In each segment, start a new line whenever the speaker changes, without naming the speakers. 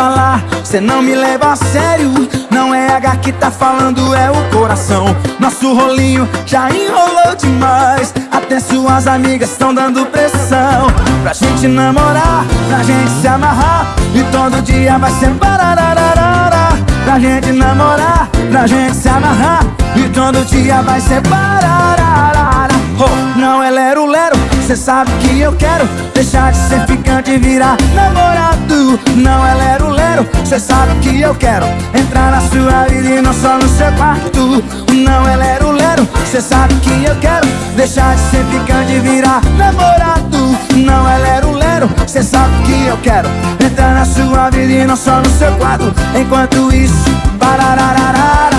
falar, cê não me leva a sério. Não é H que tá falando, é o coração. Nosso rolinho já enrolou demais. Até suas amigas estão dando pressão. Pra gente namorar, pra gente se amarrar. E todo dia vai ser bararararara Pra gente namorar, pra gente se amarrar. E todo dia vai ser barararara oh, Não é lero-lero, cê sabe que eu quero. Deixar de ser ficante e virar namorado Não é lero-lero, cê sabe que eu quero Entrar na sua vida e não só no seu quarto. Não é lero-lero, cê sabe que eu quero Deixar de ser ficante e virar namorado. Não é lero-lero, cê sabe que eu quero Entrar na sua vida e não só no seu quarto. Enquanto isso, pararararara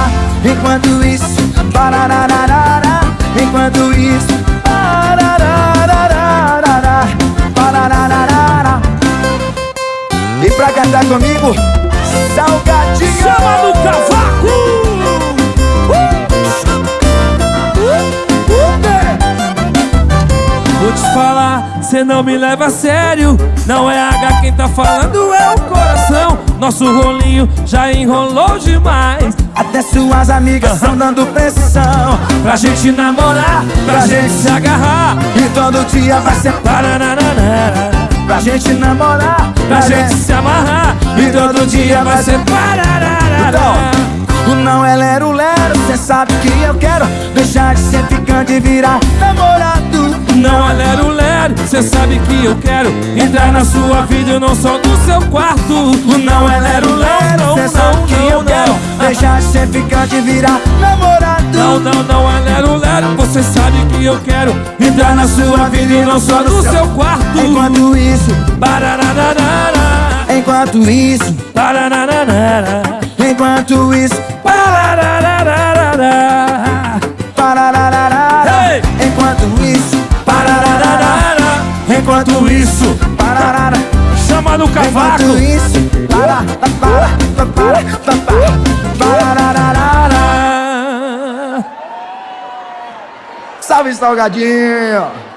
pra cantar comigo. Salgadinho.
Chama no cavaco. Vou te falar, cê não me leva a sério. Não é H quem tá falando, é o coração. Nosso rolinho já enrolou demais.
Até suas amigas estão dando pressão.
Pra gente namorar, pra, pra gente se agarrar.
E todo dia vai ser Pra gente namorar,
pra, pra gente se amarrar E todo dia vai ser pararara.
Então, Não é lero lero, cê sabe que eu quero Deixar de ser ficante e virar namorado.
Não é lero lero, cê sabe que eu quero Entrar na sua vida e não só no seu quarto.
Não é lero lero, cê sabe que eu quero Deixar de ser ficante e virar namorado.
Não, não, não é lero lero, você sabe que eu quero Entrar na sua vida e não só no seu quarto.
Enquanto isso,
barararara
Enquanto isso,
barararara
Enquanto isso,
barararara
Parararara Enquanto isso,
parararara
Enquanto isso, pararara
Chama no cavaco.
Enquanto isso, para, para, para, para, parararara Salve, Salgadinho!